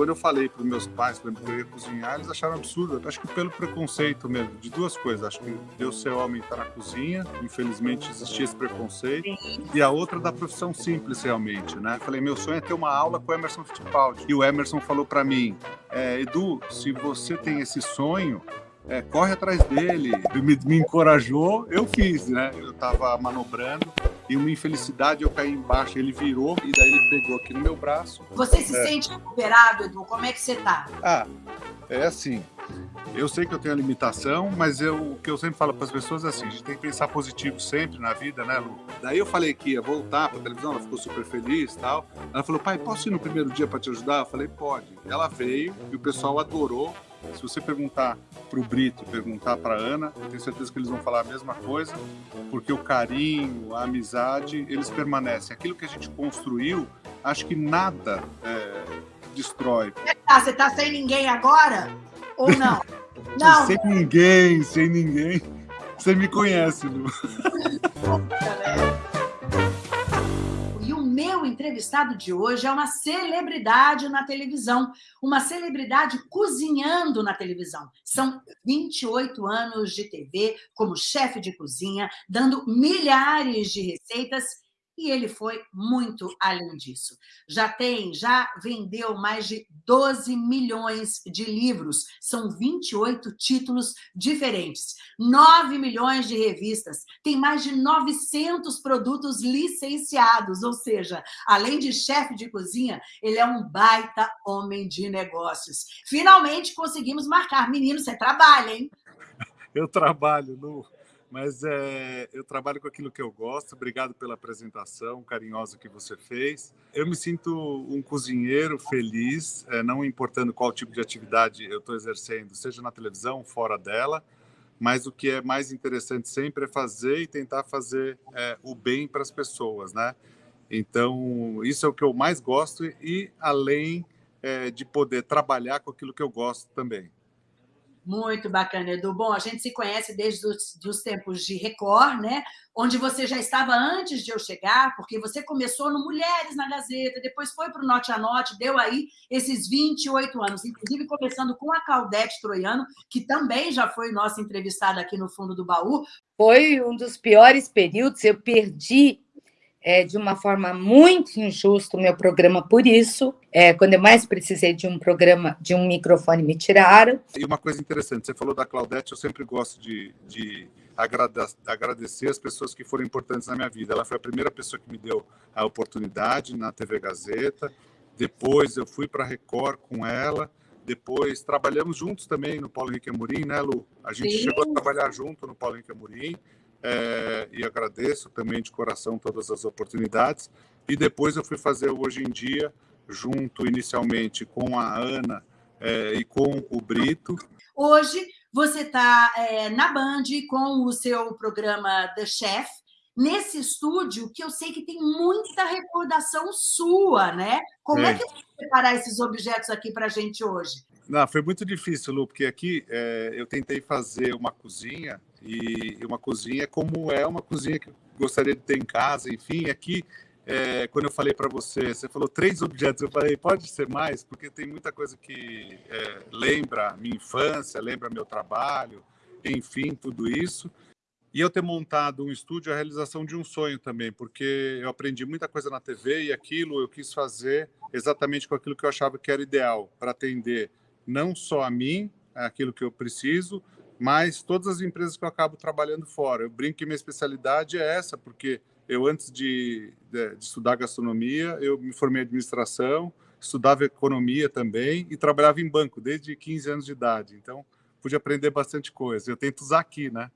Quando eu falei para os meus pais, por exemplo, que eu ia cozinhar, eles acharam absurdo. Acho que pelo preconceito mesmo, de duas coisas. Acho que eu ser homem estar na cozinha, infelizmente existia esse preconceito. E a outra da profissão simples, realmente, né? Eu falei, meu sonho é ter uma aula com o Emerson Fittipaldi. E o Emerson falou para mim, é, Edu, se você tem esse sonho, é, corre atrás dele. Me, me encorajou, eu fiz, né? Eu estava manobrando e uma infelicidade eu caí embaixo, ele virou e daí ele pegou aqui no meu braço. Você se é. sente recuperado, Edu? Como é que você tá? Ah, é assim. Eu sei que eu tenho a limitação, mas eu, o que eu sempre falo para as pessoas é assim: a gente tem que pensar positivo sempre na vida, né, Lu? Daí eu falei que ia voltar para a televisão, ela ficou super feliz e tal. Ela falou, pai, posso ir no primeiro dia para te ajudar? Eu falei, pode. Ela veio e o pessoal adorou. Se você perguntar para o Brito, perguntar para Ana, eu tenho certeza que eles vão falar a mesma coisa, porque o carinho, a amizade, eles permanecem. Aquilo que a gente construiu, acho que nada é, destrói. Tá, você está sem ninguém agora? Ou não? não. sem ninguém, sem ninguém. Você me conhece, Lu. Meu entrevistado de hoje é uma celebridade na televisão, uma celebridade cozinhando na televisão. São 28 anos de TV como chefe de cozinha, dando milhares de receitas e ele foi muito além disso. Já tem, já vendeu mais de 12 milhões de livros, são 28 títulos diferentes, 9 milhões de revistas, tem mais de 900 produtos licenciados, ou seja, além de chefe de cozinha, ele é um baita homem de negócios. Finalmente conseguimos marcar. Menino, você trabalha, hein? Eu trabalho, Lu mas é, eu trabalho com aquilo que eu gosto. Obrigado pela apresentação carinhosa que você fez. Eu me sinto um cozinheiro feliz, é, não importando qual tipo de atividade eu estou exercendo, seja na televisão, fora dela. Mas o que é mais interessante sempre é fazer e tentar fazer é, o bem para as pessoas, né? Então, isso é o que eu mais gosto e além de poder trabalhar com aquilo que eu gosto também. Muito bacana, Edu. Bom, a gente se conhece desde os, os tempos de Record, né? Onde você já estava antes de eu chegar, porque você começou no Mulheres na Gazeta, depois foi para o Note a Note, deu aí esses 28 anos, inclusive começando com a Claudete Troiano, que também já foi nossa entrevistada aqui no fundo do baú. Foi um dos piores períodos, eu perdi é, de uma forma muito injusta o meu programa por isso. É, quando eu mais precisei de um programa, de um microfone, me tiraram. E uma coisa interessante, você falou da Claudete, eu sempre gosto de, de agradecer as pessoas que foram importantes na minha vida. Ela foi a primeira pessoa que me deu a oportunidade na TV Gazeta. Depois eu fui para a Record com ela. Depois trabalhamos juntos também no Paulo Henrique Amorim, né, Lu? A gente Sim. chegou a trabalhar junto no Paulo Henrique Amorim é, e agradeço também de coração todas as oportunidades. E depois eu fui fazer Hoje em Dia, junto inicialmente com a Ana é, e com o Brito. Hoje você está é, na Band com o seu programa The Chef, nesse estúdio que eu sei que tem muita recordação sua, né? Como é, é que você preparar esses objetos aqui para a gente hoje? Não, foi muito difícil, Lu, porque aqui é, eu tentei fazer uma cozinha e uma cozinha como é uma cozinha que eu gostaria de ter em casa, enfim, aqui é, quando eu falei para você, você falou três objetos, eu falei, pode ser mais, porque tem muita coisa que é, lembra minha infância, lembra meu trabalho, enfim, tudo isso. E eu ter montado um estúdio é a realização de um sonho também, porque eu aprendi muita coisa na TV e aquilo eu quis fazer exatamente com aquilo que eu achava que era ideal, para atender não só a mim, aquilo que eu preciso, mas todas as empresas que eu acabo trabalhando fora. Eu brinco que minha especialidade é essa, porque eu, antes de, de, de estudar gastronomia, eu me formei em administração, estudava economia também e trabalhava em banco desde 15 anos de idade. Então, pude aprender bastante coisa. Eu tento usar aqui, né?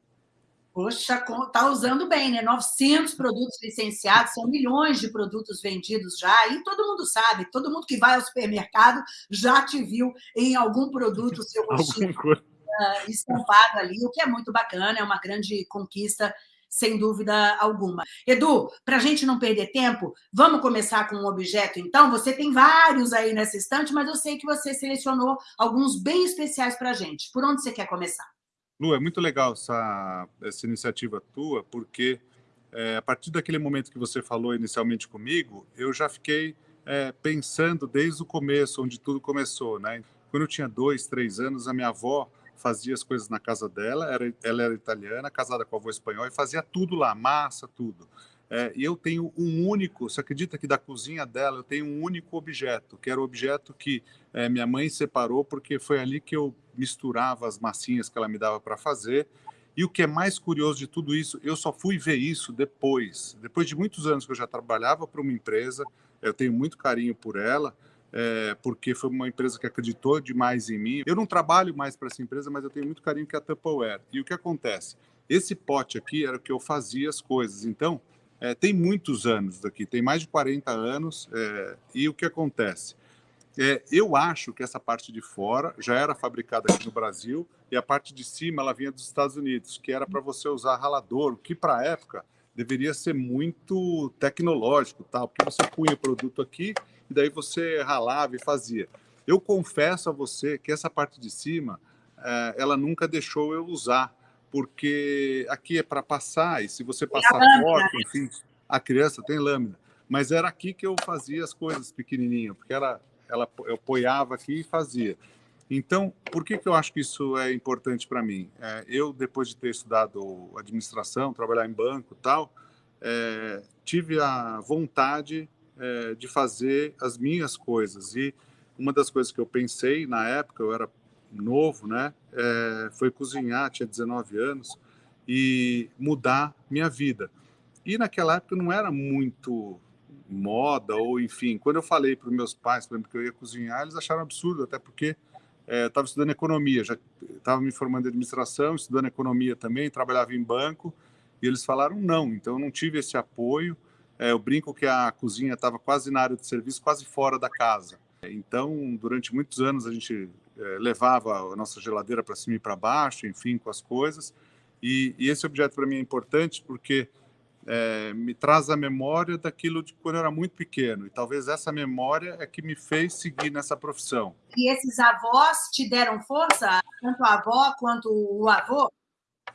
Poxa, tá usando bem, né? 900 produtos licenciados, são milhões de produtos vendidos já, e todo mundo sabe, todo mundo que vai ao supermercado já te viu em algum produto seu rostinho uh, estampado ali, o que é muito bacana, é uma grande conquista, sem dúvida alguma. Edu, para a gente não perder tempo, vamos começar com um objeto, então? Você tem vários aí nessa estante, mas eu sei que você selecionou alguns bem especiais para a gente. Por onde você quer começar? Lu, é muito legal essa, essa iniciativa tua, porque é, a partir daquele momento que você falou inicialmente comigo, eu já fiquei é, pensando desde o começo, onde tudo começou, né? Quando eu tinha dois, três anos, a minha avó fazia as coisas na casa dela, era, ela era italiana, casada com a avó espanhol, e fazia tudo lá, massa, tudo. É, eu tenho um único, você acredita que da cozinha dela eu tenho um único objeto, que era o objeto que é, minha mãe separou, porque foi ali que eu misturava as massinhas que ela me dava para fazer. E o que é mais curioso de tudo isso, eu só fui ver isso depois. Depois de muitos anos que eu já trabalhava para uma empresa, eu tenho muito carinho por ela, é, porque foi uma empresa que acreditou demais em mim. Eu não trabalho mais para essa empresa, mas eu tenho muito carinho que é a Tupperware. E o que acontece? Esse pote aqui era o que eu fazia as coisas. Então, é, tem muitos anos daqui, tem mais de 40 anos. É, e o que acontece? É, eu acho que essa parte de fora já era fabricada aqui no Brasil e a parte de cima ela vinha dos Estados Unidos, que era para você usar ralador, que para a época deveria ser muito tecnológico, tal, porque você punha o produto aqui e daí você ralava e fazia. Eu confesso a você que essa parte de cima, é, ela nunca deixou eu usar, porque aqui é para passar e se você passar forte, enfim, a criança tem lâmina. Mas era aqui que eu fazia as coisas pequenininho, porque era, ela, eu apoiava aqui e fazia. Então, por que, que eu acho que isso é importante para mim? É, eu, depois de ter estudado administração, trabalhar em banco e tal, é, tive a vontade é, de fazer as minhas coisas. E uma das coisas que eu pensei na época, eu era novo, né, é, foi cozinhar, tinha 19 anos, e mudar minha vida. E naquela época não era muito moda, ou enfim, quando eu falei para os meus pais, por exemplo, que eu ia cozinhar, eles acharam absurdo, até porque é, estava estudando economia, já estava me formando em administração, estudando economia também, trabalhava em banco, e eles falaram não, então eu não tive esse apoio. É, eu brinco que a cozinha estava quase na área de serviço, quase fora da casa. Então, durante muitos anos, a gente é, levava a nossa geladeira para cima e para baixo, enfim, com as coisas. E, e esse objeto para mim é importante porque é, me traz a memória daquilo de quando eu era muito pequeno. E talvez essa memória é que me fez seguir nessa profissão. E esses avós te deram força, tanto a avó quanto o avô?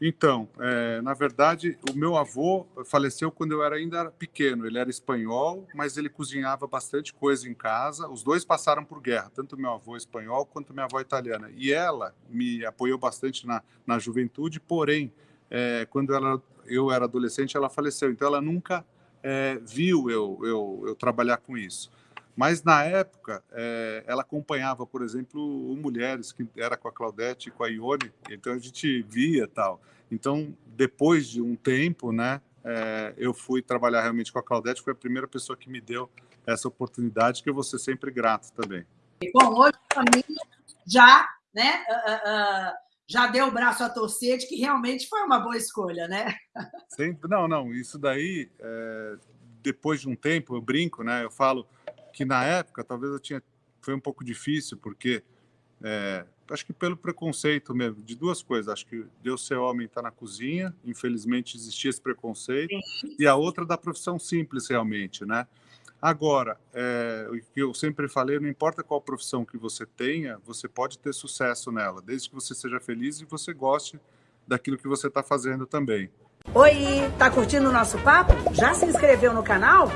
Então, é, na verdade, o meu avô faleceu quando eu era ainda pequeno. Ele era espanhol, mas ele cozinhava bastante coisa em casa. Os dois passaram por guerra, tanto meu avô espanhol quanto minha avó italiana. E ela me apoiou bastante na, na juventude, porém, é, quando ela eu era adolescente, ela faleceu. Então, ela nunca é, viu eu, eu, eu, trabalhar com isso. Mas, na época, é, ela acompanhava, por exemplo, o Mulheres, que era com a Claudete e com a Ione, então a gente via tal. Então, depois de um tempo, né, é, eu fui trabalhar realmente com a Claudete, foi a primeira pessoa que me deu essa oportunidade, que eu vou ser sempre grato também. Bom, hoje a família já, né, uh, uh, já deu o braço a torcer de que realmente foi uma boa escolha, né? Sempre, não, não, isso daí, é, depois de um tempo, eu brinco, né? Eu falo que na época talvez eu tinha, foi um pouco difícil, porque é, acho que pelo preconceito mesmo, de duas coisas. Acho que Deus ser homem está na cozinha, infelizmente existia esse preconceito, Sim. e a outra da profissão simples, realmente, né? Agora, é, o que eu sempre falei, não importa qual profissão que você tenha, você pode ter sucesso nela, desde que você seja feliz e você goste daquilo que você está fazendo também. Oi, tá curtindo o nosso papo? Já se inscreveu no canal?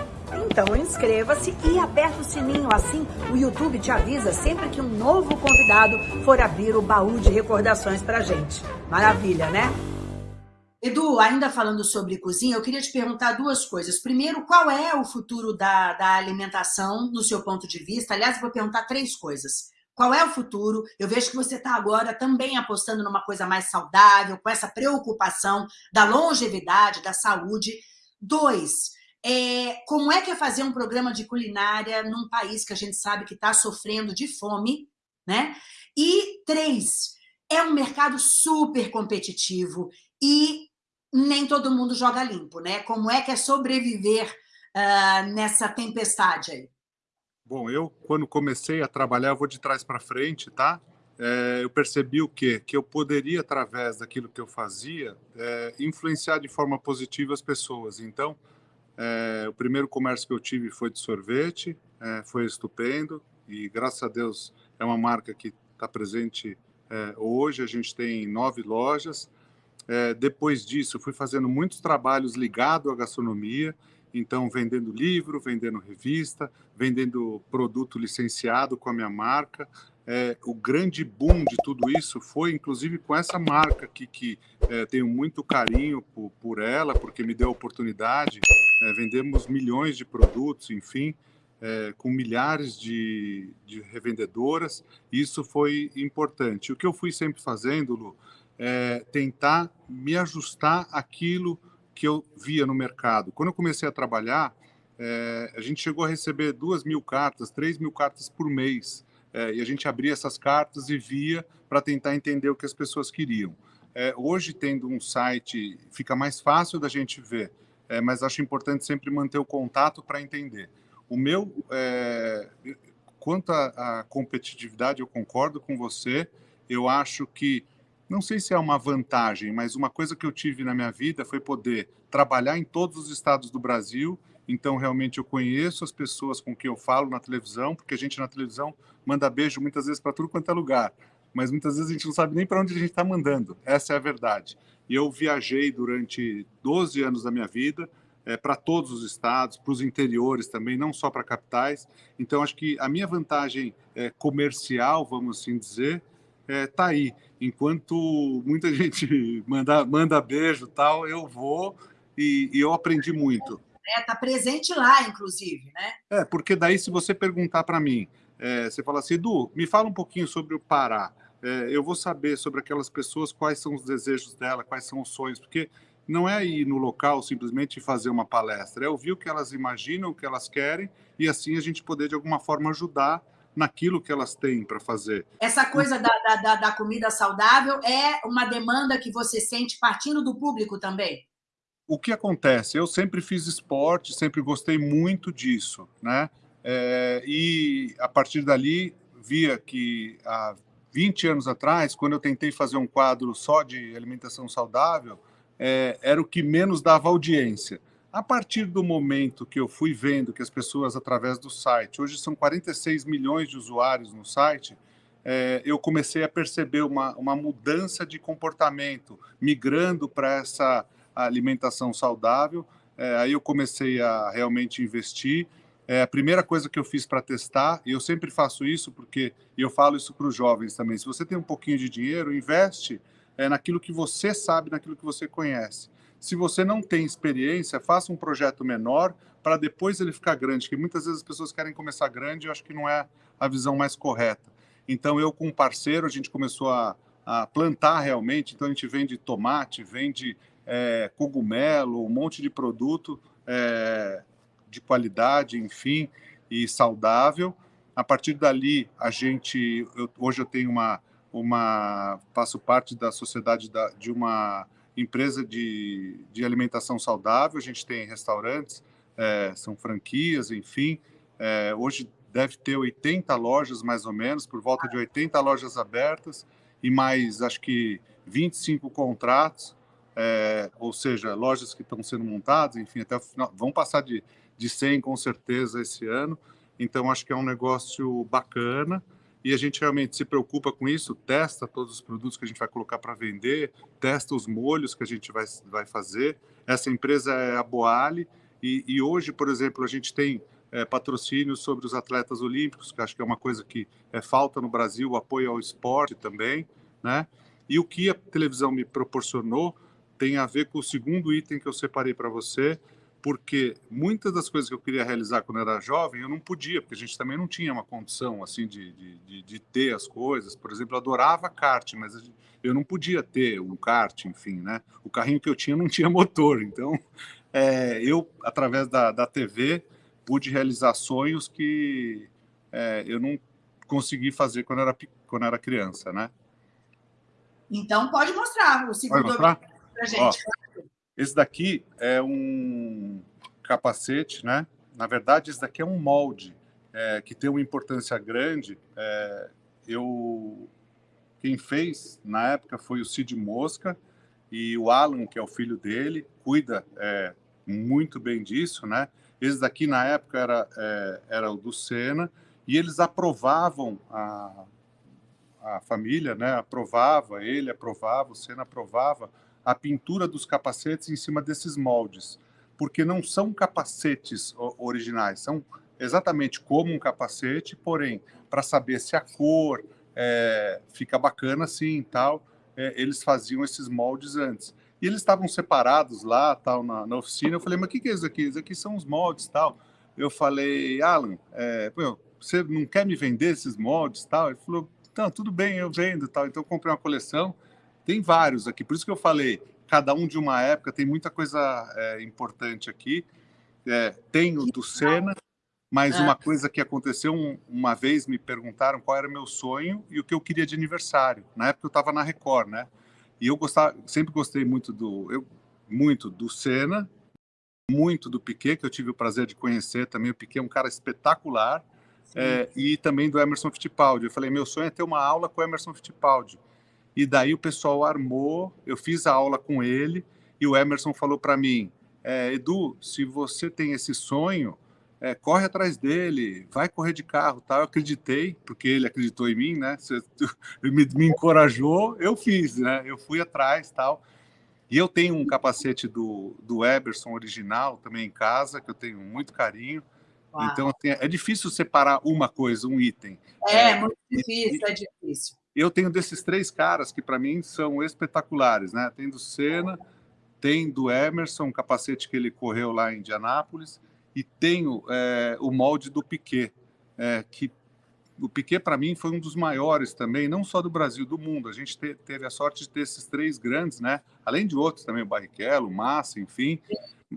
Então inscreva-se e aperta o sininho, assim o YouTube te avisa sempre que um novo convidado for abrir o baú de recordações pra gente. Maravilha, né? Edu, ainda falando sobre cozinha, eu queria te perguntar duas coisas. Primeiro, qual é o futuro da, da alimentação, no seu ponto de vista? Aliás, vou perguntar três coisas. Qual é o futuro? Eu vejo que você está agora também apostando numa coisa mais saudável, com essa preocupação da longevidade, da saúde. Dois, é, como é que é fazer um programa de culinária num país que a gente sabe que está sofrendo de fome, né? E três, é um mercado super competitivo e nem todo mundo joga limpo, né? Como é que é sobreviver uh, nessa tempestade aí? Bom, eu, quando comecei a trabalhar, eu vou de trás para frente, tá? É, eu percebi o quê? Que eu poderia, através daquilo que eu fazia, é, influenciar de forma positiva as pessoas. Então, é, o primeiro comércio que eu tive foi de sorvete, é, foi estupendo, e graças a Deus é uma marca que está presente é, hoje. A gente tem nove lojas, é, depois disso, fui fazendo muitos trabalhos ligados à gastronomia então vendendo livro, vendendo revista, vendendo produto licenciado com a minha marca. É, o grande boom de tudo isso foi, inclusive, com essa marca aqui, que é, tenho muito carinho por, por, ela, porque me deu a oportunidade. É, vendemos milhões de produtos, enfim, é, com milhares de, de, revendedoras. Isso foi importante. O que eu fui sempre fazendo, Lu, é tentar me ajustar aquilo que eu via no mercado. Quando eu comecei a trabalhar, é, a gente chegou a receber duas mil cartas, três mil cartas por mês. É, e a gente abria essas cartas e via para tentar entender o que as pessoas queriam. É, hoje, tendo um site, fica mais fácil da gente ver, é, mas acho importante sempre manter o contato para entender. O meu, é, quanto à competitividade, eu concordo com você. Eu acho que, não sei se é uma vantagem, mas uma coisa que eu tive na minha vida foi poder trabalhar em todos os estados do Brasil. Então, realmente, eu conheço as pessoas com quem eu falo na televisão, porque a gente na televisão manda beijo muitas vezes para tudo quanto é lugar, mas muitas vezes a gente não sabe nem para onde a gente está mandando. Essa é a verdade. E eu viajei durante 12 anos da minha vida, é, para todos os estados, para os interiores também, não só para capitais. Então, acho que a minha vantagem é, comercial, vamos assim dizer, está é, tá aí. Enquanto muita gente manda, manda beijo tal, eu vou e, e eu aprendi muito. Está é, presente lá, inclusive, né? É, porque daí se você perguntar para mim, é, você fala assim, Edu, me fala um pouquinho sobre o Pará. É, eu vou saber sobre aquelas pessoas, quais são os desejos dela, quais são os sonhos, porque não é ir no local simplesmente fazer uma palestra, é ouvir o que elas imaginam, o que elas querem, e assim a gente poder, de alguma forma, ajudar naquilo que elas têm para fazer. Essa coisa da, da, da, comida saudável é uma demanda que você sente partindo do público também? O que acontece? Eu sempre fiz esporte, sempre gostei muito disso, né? É, e a partir dali, via que há 20 anos atrás, quando eu tentei fazer um quadro só de alimentação saudável, é, era o que menos dava audiência. A partir do momento que eu fui vendo que as pessoas, através do site, hoje são 46 milhões de usuários no site, é, eu comecei a perceber uma, uma mudança de comportamento, migrando para essa alimentação saudável. É, aí eu comecei a realmente investir. É, a primeira coisa que eu fiz para testar, e eu sempre faço isso porque eu falo isso para os jovens também, se você tem um pouquinho de dinheiro, investe é, naquilo que você sabe, naquilo que você conhece. Se você não tem experiência, faça um projeto menor para depois ele ficar grande, que muitas vezes as pessoas querem começar grande e eu acho que não é a visão mais correta. Então, eu com um parceiro, a gente começou a, a plantar realmente, então a gente vende tomate, vende é, cogumelo, um monte de produto é, de qualidade, enfim, e saudável. A partir dali, a gente, eu, hoje eu tenho uma, uma faço parte da sociedade da, de uma empresa de, de alimentação saudável. A gente tem restaurantes, é, são franquias, enfim. É, hoje deve ter 80 lojas, mais ou menos, por volta de 80 lojas abertas e mais, acho que, 25 contratos, é, ou seja, lojas que estão sendo montadas, enfim, até o final, vão passar de, de 100 com certeza esse ano. Então, acho que é um negócio bacana e a gente realmente se preocupa com isso, testa todos os produtos que a gente vai colocar para vender, testa os molhos que a gente vai, vai fazer. Essa empresa é a Boali, e, e hoje, por exemplo, a gente tem é, patrocínios sobre os atletas olímpicos, que acho que é uma coisa que é falta no Brasil, o apoio ao esporte também, né? E o que a televisão me proporcionou tem a ver com o segundo item que eu separei para você, porque muitas das coisas que eu queria realizar quando era jovem, eu não podia, porque a gente também não tinha uma condição assim de, de, de, ter as coisas. Por exemplo, eu adorava kart, mas eu não podia ter um kart, enfim, né? O carrinho que eu tinha não tinha motor, então é, eu, através da, da TV, pude realizar sonhos que é, eu não consegui fazer quando era, quando era criança, né? Então, pode mostrar o segundo pra gente. Ó, esse daqui é um capacete, né? Na verdade, esse daqui é um molde é, que tem uma importância grande. É, eu quem fez na época foi o Cid Mosca e o Alan, que é o filho dele, cuida é, muito bem disso, né? Esse daqui na época era é, era o do Senna e eles aprovavam a, a família, né? Aprovava ele, aprovava o Senna aprovava a pintura dos capacetes em cima desses moldes. porque não são capacetes originais, são exatamente como um capacete, porém, para saber se a cor é, fica bacana assim e tal, é, eles faziam esses moldes antes. E eles estavam separados lá, tal, na, na oficina. Eu falei, mas o que, que é isso aqui? Isso aqui são os moldes, tal. Eu falei, Alan, é, pô, você não quer me vender esses moldes, tal? Ele falou, não, tudo bem, eu vendo, tal. Então eu comprei uma coleção. Tem vários aqui, por isso que eu falei, cada um de uma época, tem muita coisa é, importante aqui. É, tem o do Senna, mas uma coisa que aconteceu um, uma vez, me perguntaram qual era meu sonho e o que eu queria de aniversário. Na época eu estava na Record, né? E eu gostava, sempre gostei muito do, eu, muito do Senna, muito do Piquet, que eu tive o prazer de conhecer também. O Piquet é um cara espetacular. É, e também do Emerson Fittipaldi. Eu falei, meu sonho é ter uma aula com o Emerson Fittipaldi. E daí o pessoal armou, eu fiz a aula com ele, e o Emerson falou para mim, é, Edu, se você tem esse sonho, é, corre atrás dele, vai correr de carro, tal. Eu acreditei, porque ele acreditou em mim, né? Ele me, me encorajou, eu fiz, né? Eu fui atrás, tal. E eu tenho um capacete do, do Eberson original também em casa, que eu tenho muito carinho. Uau. Então, assim, é difícil separar uma coisa, um item. É, é muito difícil, e, é difícil. Eu tenho desses três caras que, para mim, são espetaculares, né? Tem do Senna, tem do Emerson, um capacete que ele correu lá em Indianápolis, e tenho é, o molde do Piquet, é, que o Piquet para mim foi um dos maiores também, não só do Brasil, do mundo. A gente te, teve a sorte de ter esses três grandes, né? Além de outros também, o Barrichello, o Massa, enfim,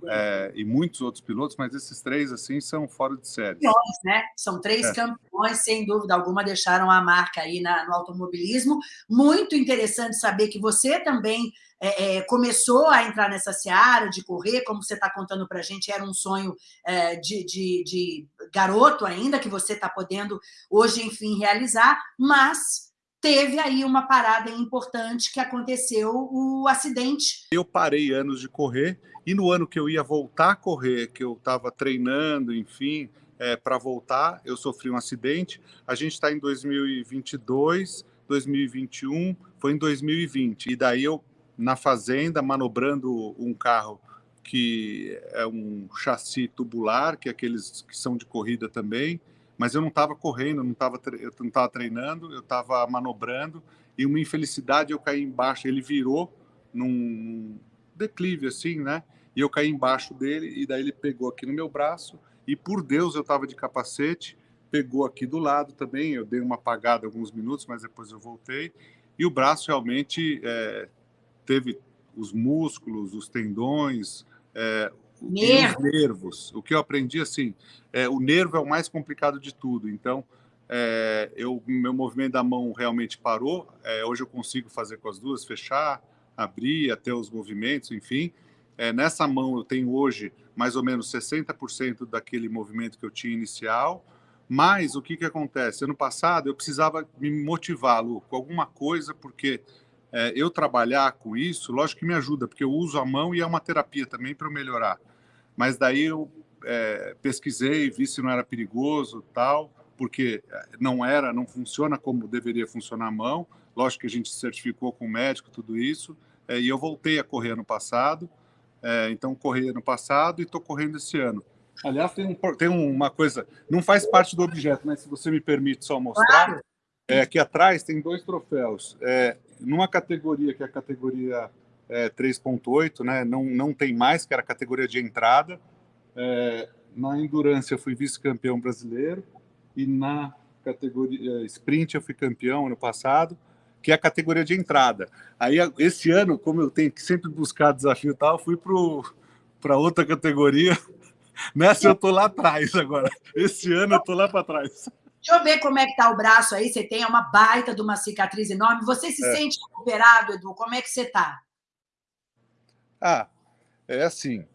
é, e muitos outros pilotos, mas esses três assim são fora de série. Campeões, né? São três é. campeões, sem dúvida alguma, deixaram a marca aí na, no automobilismo. Muito interessante saber que você também é, é, começou a entrar nessa seara de correr, como você está contando para a gente, era um sonho é, de, de, de, garoto ainda, que você está podendo hoje, enfim, realizar, mas teve aí uma parada importante que aconteceu o acidente. Eu parei anos de correr e no ano que eu ia voltar a correr, que eu estava treinando, enfim, é, para voltar, eu sofri um acidente. A gente está em 2022, 2021, foi em 2020. E daí eu na fazenda, manobrando um carro que é um chassi tubular, que é aqueles que são de corrida também, mas eu não estava correndo, não tava, eu não estava treinando, eu estava manobrando, e uma infelicidade eu caí embaixo, ele virou num declive assim, né? E eu caí embaixo dele, e daí ele pegou aqui no meu braço, e por Deus eu estava de capacete, pegou aqui do lado também, eu dei uma apagada alguns minutos, mas depois eu voltei, e o braço realmente é, teve os músculos, os tendões, é, os nervos. O que eu aprendi assim, é, o nervo é o mais complicado de tudo. Então, é, eu, meu movimento da mão realmente parou. É, hoje eu consigo fazer com as duas, fechar, abrir, até os movimentos, enfim. É, nessa mão eu tenho hoje mais ou menos 60% daquele movimento que eu tinha inicial. Mas o que, que acontece? Ano passado eu precisava me motivar, Lu, com alguma coisa, porque é, eu trabalhar com isso, lógico que me ajuda, porque eu uso a mão e é uma terapia também para eu melhorar. Mas daí eu é, pesquisei, vi se não era perigoso tal, porque é, não era, não funciona como deveria funcionar a mão. Lógico que a gente certificou com o médico tudo isso, é, e eu voltei a correr ano passado. É, então, corri ano passado e estou correndo esse ano. Aliás, tem, um, tem, uma coisa, não faz parte do objeto, mas se você me permite só mostrar, é, aqui atrás tem dois troféus. É, numa categoria que é a categoria é, 3.8, né, não, não tem mais, que era a categoria de entrada. É, na Endurance eu fui vice-campeão brasileiro e na categoria Sprint eu fui campeão ano passado, que é a categoria de entrada. Aí esse ano, como eu tenho que sempre buscar desafio e tal, fui para outra categoria. Nessa eu tô lá atrás agora. Esse ano eu tô lá para trás. Deixa eu ver como é que tá o braço aí. Você tem uma baita de uma cicatriz enorme. Você se é. sente recuperado, Edu? Como é que você tá? Ah, é assim.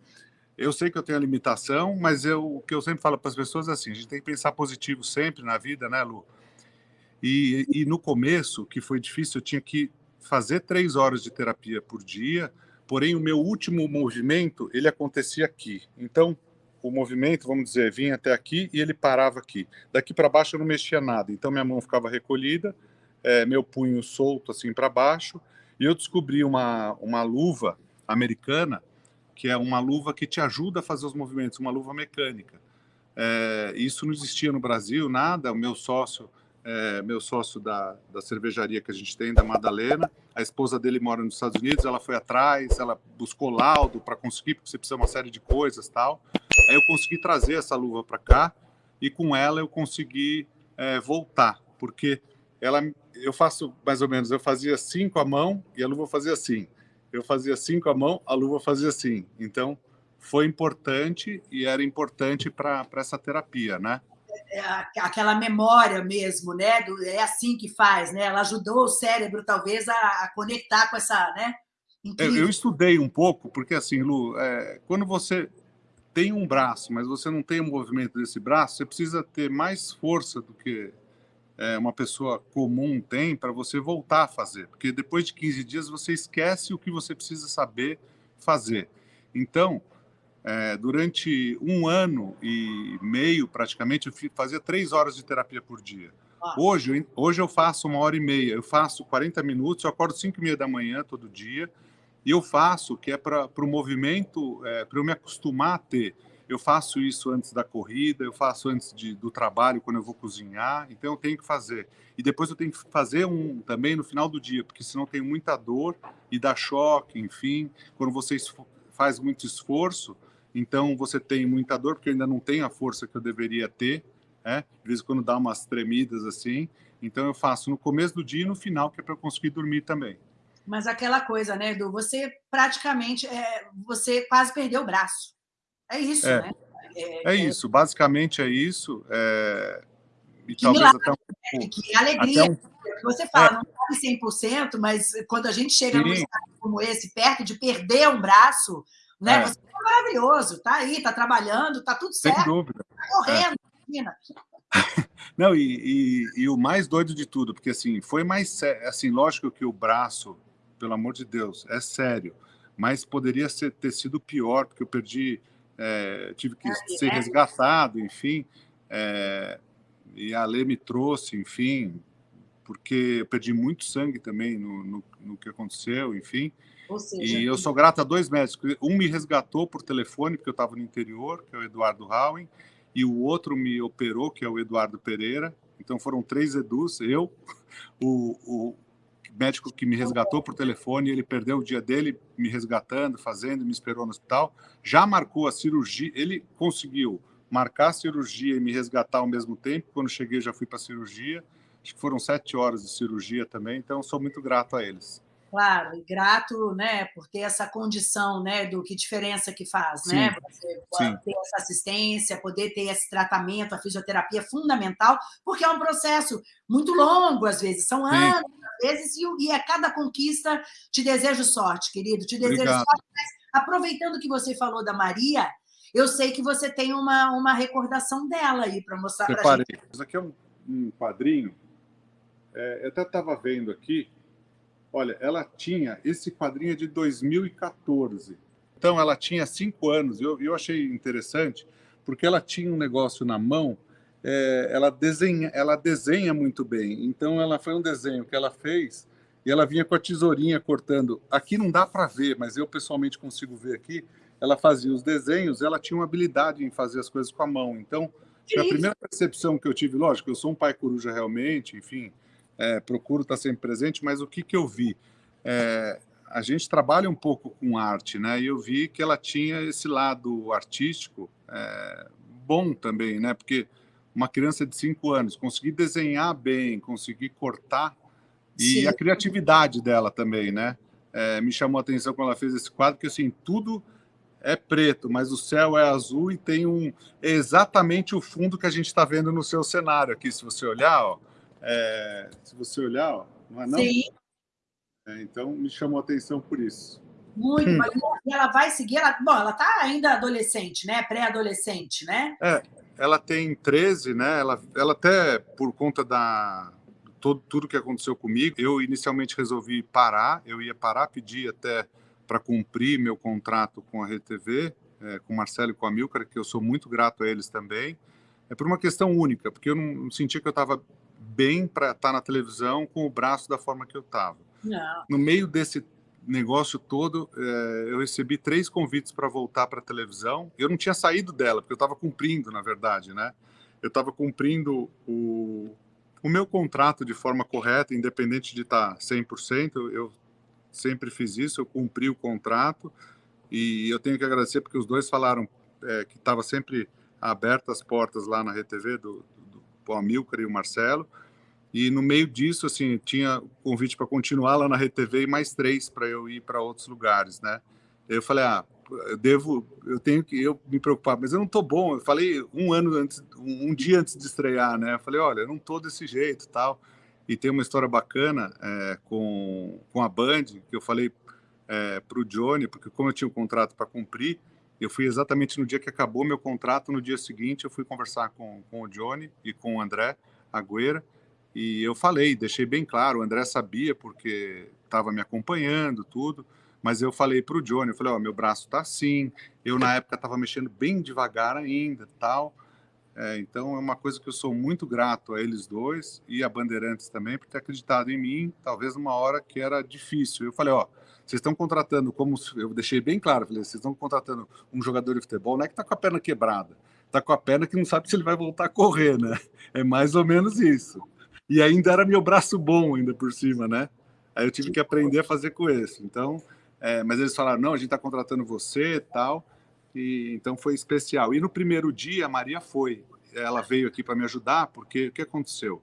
Eu sei que eu tenho a limitação, mas eu, o que eu sempre falo para as pessoas é assim: a gente tem que pensar positivo sempre na vida, né, Lu? E, e no começo, que foi difícil, eu tinha que fazer três horas de terapia por dia, porém o meu último movimento, ele acontecia aqui. Então, o movimento, vamos dizer, vinha até aqui e ele parava aqui. Daqui para baixo eu não mexia nada, então minha mão ficava recolhida, é, meu punho solto assim para baixo, e eu descobri uma, uma luva americana que é uma luva que te ajuda a fazer os movimentos, uma luva mecânica. É, isso não existia no Brasil, nada. O meu sócio, é, meu sócio da, da cervejaria que a gente tem, da Madalena, a esposa dele mora nos Estados Unidos, ela foi atrás, ela buscou laudo para conseguir, porque você precisa uma série de coisas tal. Aí eu consegui trazer essa luva para cá e com ela eu consegui é, voltar, porque ela, eu faço mais ou menos, eu fazia com a mão e a luva fazia assim. Eu fazia com a mão, a luva fazia assim. Então, foi importante e era importante para essa terapia, né? É, aquela memória mesmo, né? É assim que faz, né? Ela ajudou o cérebro, talvez, a, conectar com essa, né? Eu, eu, estudei um pouco, porque assim, Lu, é, quando você tem um braço, mas você não tem o movimento desse braço, você precisa ter mais força do que é, uma pessoa comum tem para você voltar a fazer. Porque depois de 15 dias você esquece o que você precisa saber fazer. Então, é, durante um ano e meio, praticamente, eu fazia três horas de terapia por dia. Hoje, hoje eu faço uma hora e meia, eu faço 40 minutos, eu acordo 5 e meia da manhã todo dia, e eu faço, que é para o movimento, é, para eu me acostumar a ter. Eu faço isso antes da corrida, eu faço antes de, do trabalho, quando eu vou cozinhar, então eu tenho que fazer. E depois eu tenho que fazer um também no final do dia, porque senão tem muita dor e dá choque, enfim. Quando você faz muito esforço, então você tem muita dor, porque eu ainda não tenho a força que eu deveria ter, né? de vez em quando dá umas tremidas assim. Então eu faço no começo do dia e no final, que é para eu conseguir dormir também. Mas aquela coisa, né, Edu? Você praticamente, é, você quase perdeu o braço. É isso, é, né? É, é, isso, basicamente é isso. É... E que talvez milagre, até um né? Que alegria. Um... Você fala, é. não sabe 100%, mas quando a gente chega Sim. num estado como esse, perto de perder um braço, né? É. Você é maravilhoso, está aí, está trabalhando, está tudo certo. Sem dúvida. Está correndo, é. Não, e, e, e, o mais doido de tudo, porque assim, foi mais assim, lógico que o braço, pelo amor de Deus, é sério, mas poderia ser, ter sido pior, porque eu perdi, é, tive que ser é. resgatado, enfim, é, e a Lê me trouxe, enfim, porque eu perdi muito sangue também no, no, no que aconteceu, enfim, Seja, e eu sou grato a dois médicos. Um me resgatou por telefone, porque eu estava no interior, que é o Eduardo Howen, e o outro me operou, que é o Eduardo Pereira. Então foram três Edus, eu, o, o médico que me resgatou por telefone, ele perdeu o dia dele me resgatando, fazendo, me esperou no hospital, já marcou a cirurgia, ele conseguiu marcar a cirurgia e me resgatar ao mesmo tempo. Quando cheguei, já fui para a cirurgia. Acho que foram sete horas de cirurgia também, então sou muito grato a eles claro, e grato né, por ter essa condição né, do que diferença que faz, né? sim, né? Você sim. ter essa assistência, poder ter esse tratamento, a fisioterapia é fundamental, porque é um processo muito longo, às vezes, são sim. anos, às vezes, e, e a cada conquista te desejo sorte, querido, te desejo Obrigado. sorte. Mas, aproveitando que você falou da Maria, eu sei que você tem uma, uma recordação dela aí para mostrar para a gente. Isso aqui é um, um quadrinho, é, eu até estava vendo aqui, Olha, ela tinha esse quadrinho de 2014. Então, ela tinha cinco anos. Eu, eu achei interessante, porque ela tinha um negócio na mão, é, ela, desenha, ela desenha muito bem. Então, ela foi um desenho que ela fez e ela vinha com a tesourinha cortando. Aqui não dá para ver, mas eu pessoalmente consigo ver aqui. Ela fazia os desenhos, ela tinha uma habilidade em fazer as coisas com a mão. Então, a primeira percepção que eu tive, lógico, eu sou um pai coruja realmente, enfim, é, procuro estar sempre presente, mas o que, que eu vi? É, a gente trabalha um pouco com arte, né? E eu vi que ela tinha esse lado artístico é, bom também, né? Porque uma criança de cinco anos conseguir desenhar bem, conseguir cortar e Sim. a criatividade dela também, né? É, me chamou a atenção quando ela fez esse quadro, que assim tudo é preto, mas o céu é azul e tem um exatamente o fundo que a gente está vendo no seu cenário aqui. Se você olhar, ó, é, se você olhar, ó, não é não? Sim. É, então, me chamou a atenção por isso. Muito, hum. e ela vai seguir, ela, bom, ela está ainda adolescente, né? Pré-adolescente, né? É, ela tem 13, né? Ela, ela até, por conta da todo, tudo que aconteceu comigo, eu inicialmente resolvi parar, eu ia parar, pedir até para cumprir meu contrato com a RTV, é, com o Marcelo e com a Milcar, que eu sou muito grato a eles também. É por uma questão única, porque eu não, não sentia que eu estava bem para estar tá na televisão com o braço da forma que eu estava. No meio desse negócio todo, é, eu recebi três convites para voltar para a televisão. Eu não tinha saído dela, porque eu estava cumprindo, na verdade, né? Eu estava cumprindo o, o meu contrato de forma correta, independente de estar 100%. Eu sempre fiz isso, eu cumpri o contrato e eu tenho que agradecer porque os dois falaram é, que estava sempre abertas as portas lá na RTV do, do Amilcar e o Marcelo e no meio disso, assim, tinha convite para continuar lá na RTV e mais três para eu ir para outros lugares, né? Eu falei, ah, eu devo, eu tenho que eu me preocupar, mas eu não tô bom. Eu falei um ano antes, um, dia antes de estrear, né? Eu falei, olha, eu não tô desse jeito, tal. E tem uma história bacana é, com com a Band que eu falei é, para o Johnny, porque como eu tinha um contrato para cumprir, eu fui exatamente no dia que acabou meu contrato, no dia seguinte eu fui conversar com, com o Johnny e com o André Agüera e eu falei, deixei bem claro, o André sabia porque estava me acompanhando, tudo, mas eu falei para o Johnny, eu falei, ó, oh, meu braço está assim, eu na época estava mexendo bem devagar ainda, tal, é, então é uma coisa que eu sou muito grato a eles dois e a Bandeirantes também por ter acreditado em mim, talvez numa hora que era difícil. Eu falei, ó, vocês estão contratando, como eu deixei bem claro, falei, vocês estão contratando um jogador de futebol, não é que está com a perna quebrada, está com a perna que não sabe se ele vai voltar a correr, né? É mais ou menos isso. E ainda era meu braço bom, ainda por cima, né? Aí eu tive que aprender a fazer com esse. Então, é, mas eles falaram: não, a gente está contratando você tal. E, então foi especial. E no primeiro dia, a Maria foi. Ela veio aqui para me ajudar, porque o que aconteceu?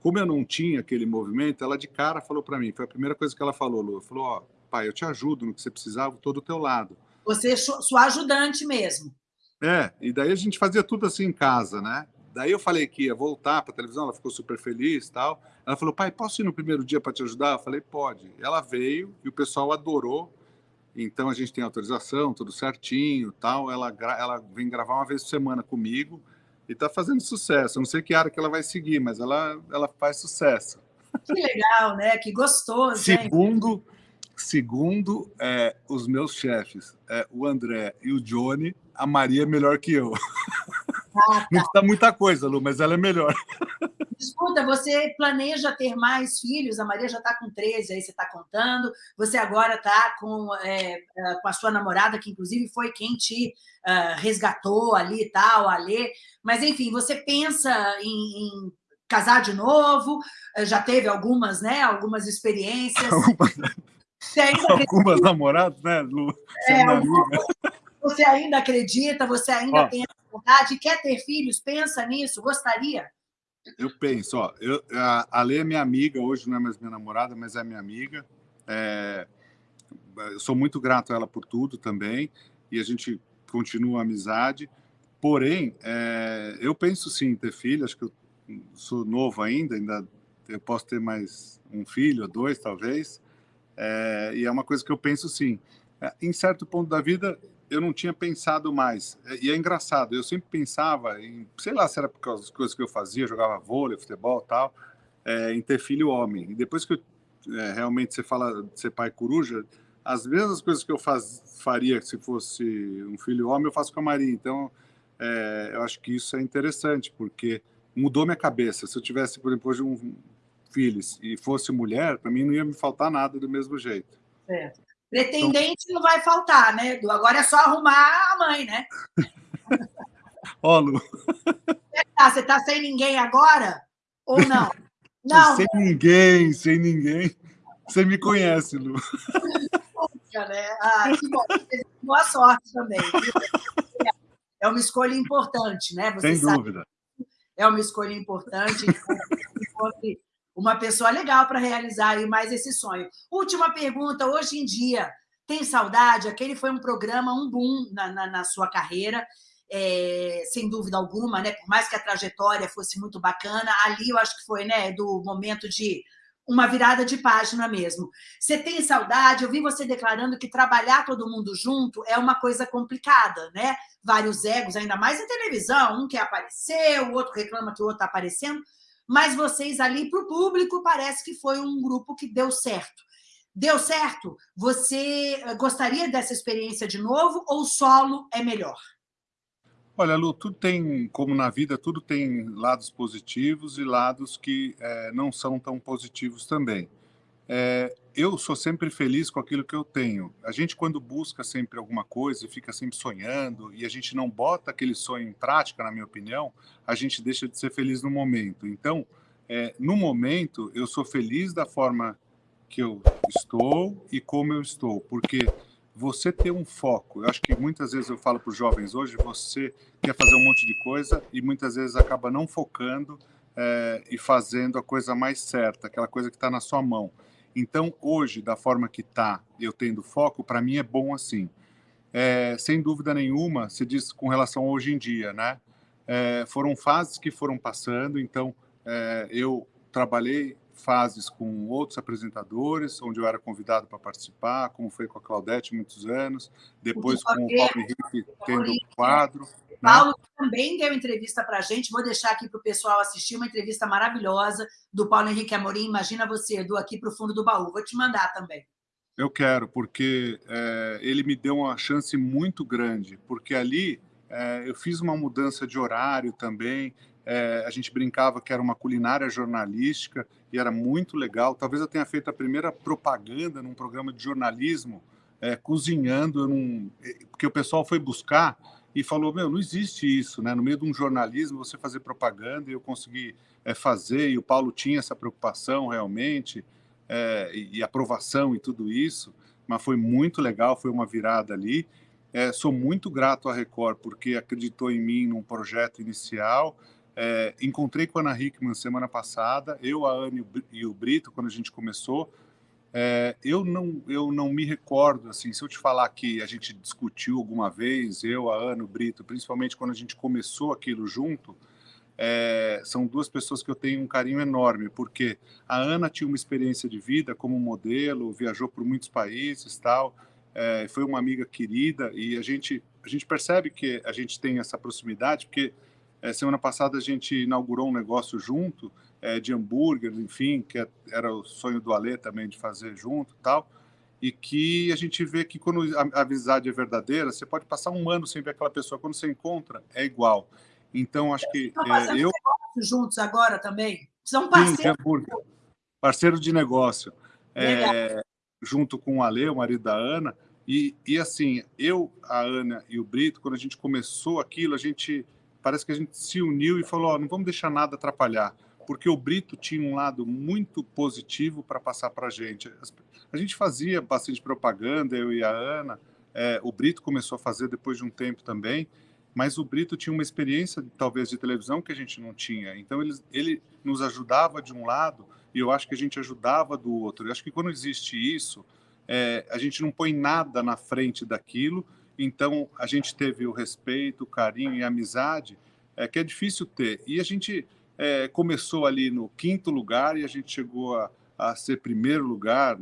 Como eu não tinha aquele movimento, ela de cara falou para mim: foi a primeira coisa que ela falou, Lu. Falou: ó, pai, eu te ajudo no que você precisava, estou do teu lado. Você é sua ajudante mesmo. É, e daí a gente fazia tudo assim em casa, né? Daí eu falei que ia voltar para a televisão, ela ficou super feliz e tal. Ela falou, pai, posso ir no primeiro dia para te ajudar? Eu falei, pode. Ela veio e o pessoal adorou. Então a gente tem autorização, tudo certinho tal. Ela, ela vem gravar uma vez por semana comigo e está fazendo sucesso. Eu não sei que área que ela vai seguir, mas ela, ela faz sucesso. Que legal, né? Que gostoso. Segundo, hein? segundo é, os meus chefes, é, o André e o Johnny, a Maria é melhor que eu. Ah, tá. Não está muita coisa, Lu, mas ela é melhor. Escuta, você planeja ter mais filhos? A Maria já está com 13, aí você está contando. Você agora está com, é, é, com a sua namorada, que inclusive foi quem te uh, resgatou ali e tal, a Lê. Mas, enfim, você pensa em, em casar de novo? Já teve algumas, né? Algumas experiências. Algumas namoradas, né, Lu? É, você ainda acredita? Você ainda Ó, tem vontade? Quer ter filhos? Pensa nisso? Gostaria? Eu penso, ó, eu, a Lê é minha amiga, hoje não é mais minha namorada, mas é minha amiga. É, eu sou muito grato a ela por tudo também, e a gente continua a amizade. Porém, é, eu penso sim em ter filho, acho que eu sou novo ainda, ainda eu posso ter mais um filho, dois talvez, é, e é uma coisa que eu penso sim. É, em certo ponto da vida, eu não tinha pensado mais. É, e é engraçado, eu sempre pensava em, sei lá, se era por causa das coisas que eu fazia, jogava vôlei, futebol tal, é, em ter filho homem. E depois que eu, é, realmente você fala de ser pai coruja, as mesmas coisas que eu faz, faria se fosse um filho homem, eu faço com a Maria. Então, é, eu acho que isso é interessante, porque mudou minha cabeça. Se eu tivesse, por exemplo, hoje um filho e fosse mulher, para mim não ia me faltar nada do mesmo jeito. Certo. Pretendente então... não vai faltar, né, Edu? Agora é só arrumar a mãe, né? Ó, Lu. Você está sem ninguém agora? Ou não? Não. Sem ninguém, sem ninguém. Você me conhece, Lu. Puxa, né? Ah, que bom. Boa sorte também. É uma escolha importante, né? Você sem dúvida. É uma escolha importante. Encontre uma pessoa legal para realizar aí mais esse sonho. Última pergunta, hoje em dia, tem saudade? Aquele foi um programa, um boom na, na, na sua carreira, é, sem dúvida alguma, né? Por mais que a trajetória fosse muito bacana, ali eu acho que foi, né, do momento de uma virada de página mesmo. Você tem saudade? Eu vi você declarando que trabalhar todo mundo junto é uma coisa complicada, né? Vários egos, ainda mais em televisão, um quer aparecer, o outro reclama que o outro está aparecendo mas vocês ali para o público parece que foi um grupo que deu certo. Deu certo? Você eh, gostaria dessa experiência de novo ou solo é melhor? Olha, Lu, tudo tem, como na vida, tudo tem lados positivos e lados que é, não são tão positivos também. É, eu sou sempre feliz com aquilo que eu tenho. A gente, quando busca sempre alguma coisa e fica sempre sonhando, e a gente não bota aquele sonho em prática, na minha opinião, a gente deixa de ser feliz no momento. Então, é, no momento, eu sou feliz da forma que eu estou e como eu estou, porque você ter um foco, eu acho que muitas vezes eu falo para os jovens hoje, você quer fazer um monte de coisa e muitas vezes acaba não focando é, e fazendo a coisa mais certa, aquela coisa que está na sua mão. Então, hoje, da forma que está, eu tendo foco, para mim é bom assim. É, sem dúvida nenhuma, se diz com relação a hoje em dia, né? É, foram fases que foram passando, então é, eu trabalhei fases com outros apresentadores, onde eu era convidado para participar, como foi com a Claudete muitos anos, depois com o Paulo Henrique tendo o quadro. Né? Paulo também deu entrevista para a gente, vou deixar aqui para o pessoal assistir, uma entrevista maravilhosa do Paulo Henrique Amorim, imagina você, do Aqui para o Fundo do Baú, vou te mandar também. Eu quero, porque é, ele me deu uma chance muito grande, porque ali é, eu fiz uma mudança de horário também, é, a gente brincava que era uma culinária jornalística e era muito legal. Talvez eu tenha feito a primeira propaganda num programa de jornalismo, é, cozinhando, é, porque o pessoal foi buscar e falou: Meu, não existe isso, né? No meio de um jornalismo, você fazer propaganda, e eu consegui é, fazer, e o Paulo tinha essa preocupação realmente, é, e, e, aprovação e tudo isso, mas foi muito legal, foi uma virada ali. É, sou muito grato à Record porque acreditou em mim num projeto inicial é, encontrei com a Ana Hickman semana passada, eu, a Ana e o Brito, quando a gente começou. É, eu, não, eu não me recordo, assim, se eu te falar que a gente discutiu alguma vez, eu, a Ana, o Brito, principalmente quando a gente começou aquilo junto, é, são duas pessoas que eu tenho um carinho enorme, porque a Ana tinha uma experiência de vida como modelo, viajou por muitos países tal, é, foi uma amiga querida e a gente, a gente percebe que a gente tem essa proximidade, porque é, semana passada a gente inaugurou um negócio junto, é, de hambúrguer, enfim, que é, era o sonho do Alê também de fazer junto tal. E que a gente vê que quando a amizade é verdadeira, você pode passar um ano sem ver aquela pessoa, quando você encontra, é igual. Então, acho que. Estão é, eu juntos agora também? São parceiros. Sim, parceiro de negócio. É, junto com o Ale, o marido da Ana. E, e assim, eu, a Ana e o Brito, quando a gente começou aquilo, a gente parece que a gente se uniu e falou: não vamos deixar nada atrapalhar, porque o Brito tinha um lado muito positivo para passar para a gente. A gente fazia bastante propaganda, eu e a Ana, é, o Brito começou a fazer depois de um tempo também, mas o Brito tinha uma experiência, talvez, de televisão que a gente não tinha. Então, ele, ele nos ajudava de um lado e eu acho que a gente ajudava do outro. Eu acho que quando existe isso, é, a gente não põe nada na frente daquilo então, a gente teve o respeito, o carinho e a amizade, é, que é difícil ter. E a gente é, começou ali no quinto lugar e a gente chegou a, a ser primeiro lugar,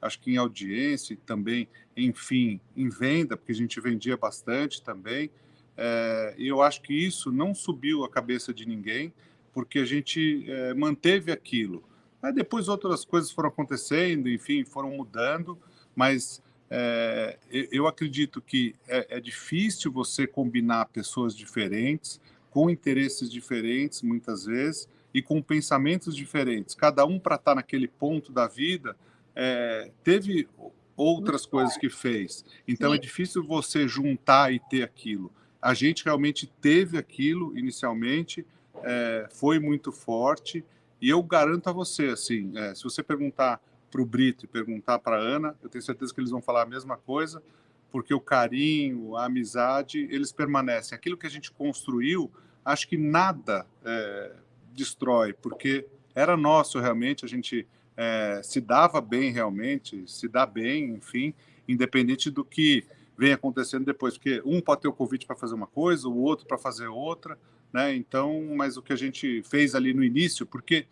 acho que em audiência e também, enfim, em venda, porque a gente vendia bastante também. É, e eu acho que isso não subiu a cabeça de ninguém, porque a gente é, manteve aquilo. Aí depois outras coisas foram acontecendo, enfim, foram mudando, mas é, eu acredito que é, é, difícil você combinar pessoas diferentes, com interesses diferentes, muitas vezes, e com pensamentos diferentes. Cada um, para estar tá naquele ponto da vida, é, teve outras coisas que fez. Então, é Sim. é difícil você juntar e ter aquilo. A gente realmente teve aquilo inicialmente, é, foi muito forte, e eu garanto a você, assim, é, se você perguntar para o Brito e perguntar para a Ana, eu tenho certeza que eles vão falar a mesma coisa, porque o carinho, a amizade, eles permanecem. Aquilo que a gente construiu, acho que nada é, destrói, porque era nosso realmente, a gente é, se dava bem realmente, se dá bem, enfim, independente do que vem acontecendo depois, porque um pode ter o convite para fazer uma coisa, o outro para fazer outra, né? Então, mas o que a gente fez ali no início, porque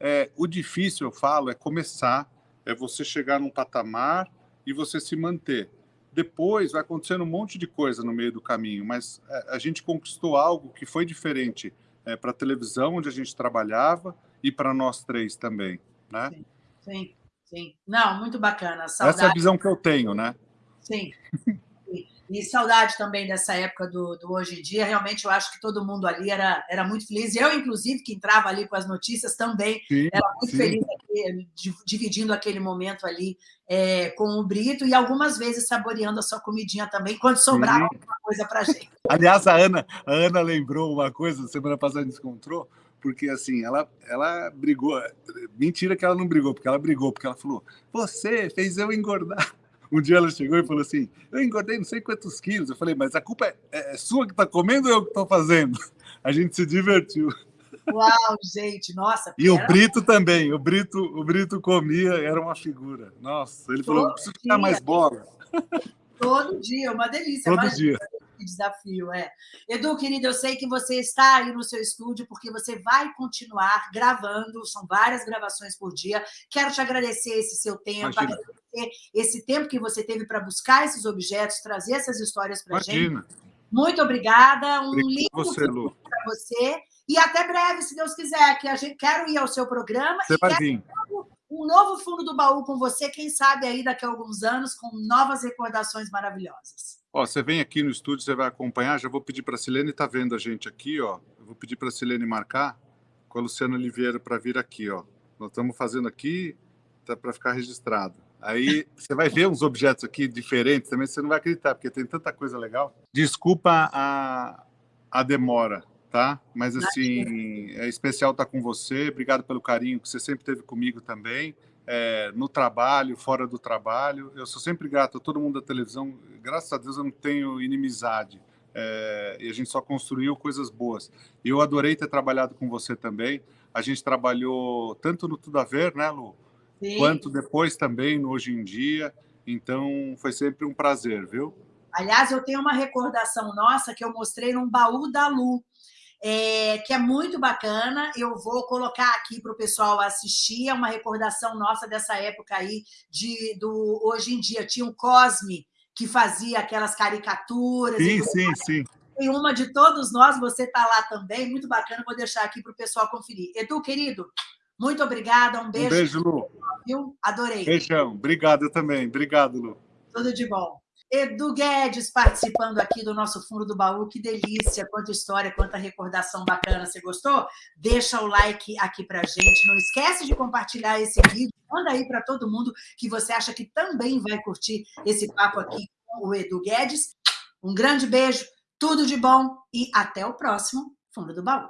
é, o difícil, eu falo, é começar, é você chegar num patamar e você se manter. Depois vai acontecendo um monte de coisa no meio do caminho, mas é, a gente conquistou algo que foi diferente é, para a televisão, onde a gente trabalhava, e para nós três também, né? Sim, sim, sim. Não, muito bacana. Saudade. Essa é a visão que eu tenho, né? Sim. E saudade também dessa época do, do, hoje em dia. Realmente, eu acho que todo mundo ali era, era muito feliz. Eu, inclusive, que entrava ali com as notícias também, sim, era muito sim. feliz aqui, dividindo aquele momento ali é, com o Brito e algumas vezes saboreando a sua comidinha também, quando sobrava sim. alguma coisa para gente. Aliás, a Ana, a Ana lembrou uma coisa, semana passada a gente encontrou, porque assim, ela, ela brigou. Mentira que ela não brigou, porque ela brigou, porque ela falou: Você fez eu engordar. Um dia ela chegou e falou assim: Eu engordei não sei quantos quilos. Eu falei, mas a culpa é, é, é sua que está comendo ou eu que estou fazendo? A gente se divertiu. Uau, gente, nossa. E o Brito também. O Brito, o Brito comia, era uma figura. Nossa, ele Todo falou: preciso ficar mais bola. Todo dia, uma delícia. Todo dia desafio, é. Edu, querido, eu sei que você está aí no seu estúdio porque você vai continuar gravando, são várias gravações por dia. Quero te agradecer esse seu tempo, Imagina. agradecer esse tempo que você teve para buscar esses objetos, trazer essas histórias para a gente. Muito obrigada, um lindo para você. E até breve, se Deus quiser, que a gente quero ir ao seu programa. Você vai vir um novo fundo do baú com você, quem sabe aí daqui a alguns anos, com novas recordações maravilhosas. Ó, você vem aqui no estúdio, você vai acompanhar. Já vou pedir para a Silene, está vendo a gente aqui, ó. Eu vou pedir para a Silene marcar com a Luciana Oliveira para vir aqui, ó. Nós estamos fazendo aqui tá, para ficar registrado. Aí você vai ver uns objetos aqui diferentes também, você não vai acreditar, porque tem tanta coisa legal. Desculpa a, a demora, tá? Mas assim, é especial estar com você. Obrigado pelo carinho que você sempre teve comigo também é, no trabalho, fora do trabalho. Eu sou sempre grato a todo mundo da televisão. Graças a Deus eu não tenho inimizade. É, e a gente só construiu coisas boas. E eu adorei ter trabalhado com você também. A gente trabalhou tanto no Tudo a Ver, né, Lu? Sim. Quanto depois também no Hoje em Dia. Então foi sempre um prazer, viu? Aliás, eu tenho uma recordação nossa que eu mostrei num baú da Lu é, que é muito bacana. Eu vou colocar aqui para o pessoal assistir. É uma recordação nossa dessa época aí, de, do hoje em dia. Tinha o Cosme, que fazia aquelas caricaturas. Sim, sim, sim. Tem uma de todos nós, você está lá também, muito bacana. Vou deixar aqui para o pessoal conferir. Edu, querido, muito obrigada. Um beijo. Um beijo, Lu. Viu? Adorei. Beijão. Obrigado também. Obrigado, Lu. Tudo de bom. Edu Guedes participando aqui do nosso fundo do baú, que delícia, quanta história, quanta recordação bacana. Você gostou? Deixa o like aqui pra gente. Não esquece de compartilhar esse vídeo. Manda aí para todo mundo que você acha que também vai curtir esse papo aqui com o Edu Guedes. Um grande beijo, tudo de bom e até o próximo fundo do baú.